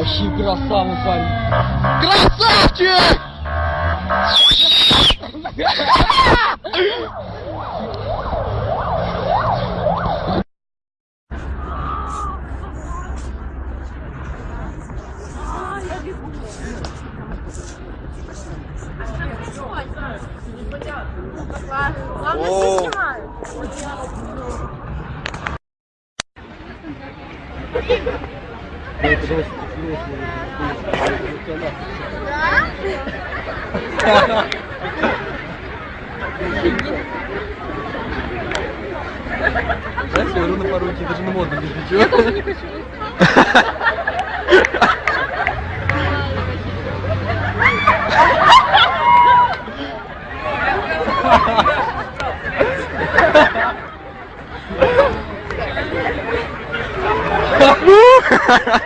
Вообще красава, парень. Красавчик! Главное, все снимают. Знаешь, я говорю на пару идти, даже на модно без ничего. Жека,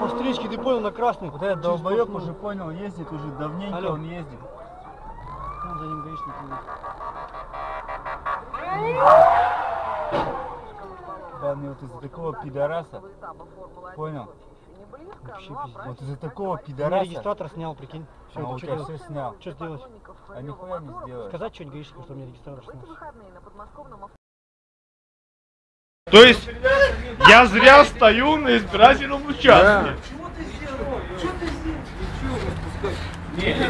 По встречке ты понял на красный. Вот этот долбоеб уже понял, ездит уже давненько, Алло. он ездит. Там за ним гаишник. Да, мне вот из-за такого пидораса, понял? Вообще пиздец. Вот из-за такого Я пидораса, регистратор снял, прикинь. Все, а у тебя что все снял. Что сделать? А нихуя не сделаешь. Сказать что-нибудь гаишнику, что меня регистратор снял. То есть я зря стою на избирательном участке.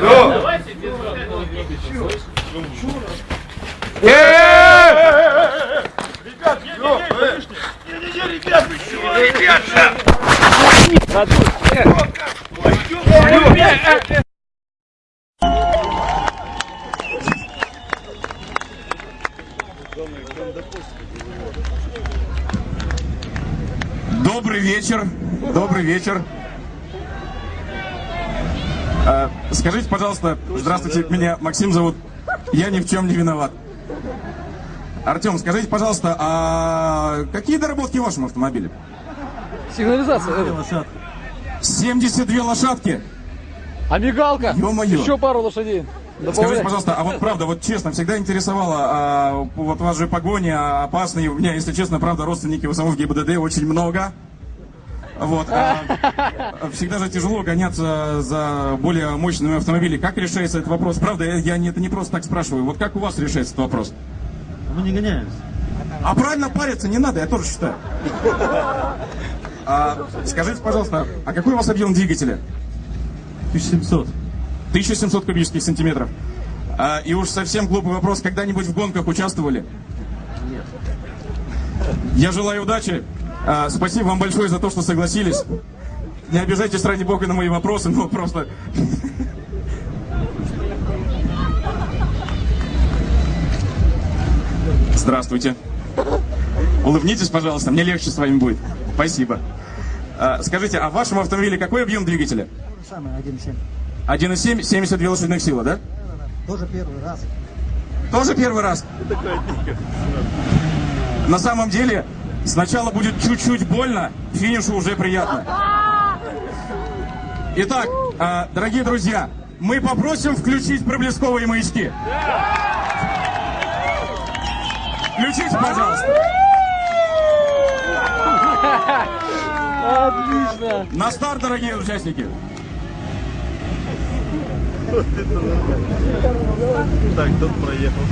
Ну. Э-э-э! Ребят, Добрый вечер. Добрый вечер. А, скажите, пожалуйста, здравствуйте, меня Максим зовут. Я ни в чем не виноват. Артем, скажите, пожалуйста, а какие доработки в вашем автомобиле? Сигнализация. это. 72 лошадки. А мигалка? Ё-моё. Еще пару лошадей. Скажите, Добавляй. пожалуйста, а вот правда, вот честно, всегда интересовало, а, вот у вас же погони опасные, у меня, если честно, правда, родственники в самом ГИБДД очень много. Вот, а, всегда же тяжело гоняться за более мощными автомобилями. Как решается этот вопрос? Правда, я, не, это не просто так спрашиваю. Вот как у вас решается этот вопрос? Мы не гоняемся. А правильно париться не надо, я тоже считаю. А, скажите, пожалуйста, а какой у вас объем двигателя? 1700. 1700 кубических сантиметров. А, и уж совсем глупый вопрос, когда-нибудь в гонках участвовали? Нет. Я желаю удачи. А, спасибо вам большое за то, что согласились. Не обижайтесь, ради бога, на мои вопросы, но просто... Здравствуйте. Улыбнитесь, пожалуйста, мне легче с вами будет. Спасибо. А, скажите, а в вашем автомобиле какой объем двигателя? Самый 1.7. 1,7, 72 лошадиных силы, да? Тоже первый раз. Тоже первый раз? На самом деле, сначала будет чуть-чуть больно, финишу уже приятно. Итак, а, дорогие друзья, мы попросим включить проблесковые маячки. Включите, пожалуйста. Отлично. На старт, дорогие участники.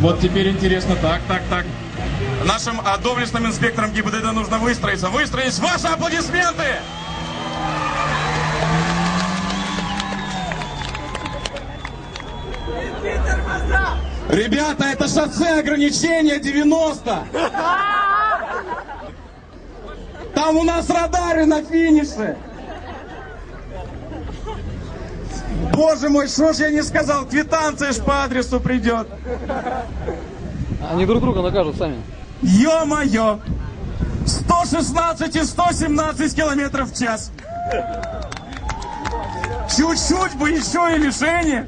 Вот теперь интересно. Так, так, так. Нашим а, доблестным инспекторам ГИБДД нужно выстроиться. Выстроить ваши аплодисменты! Ребята, это шоссе ограничения 90! Там у нас радары на финише! Боже мой, что ж я не сказал? Квитанция ж по адресу придет. Они друг друга накажут сами. Ё-моё! 116 и 117 километров в час. Чуть-чуть бы еще и лишение.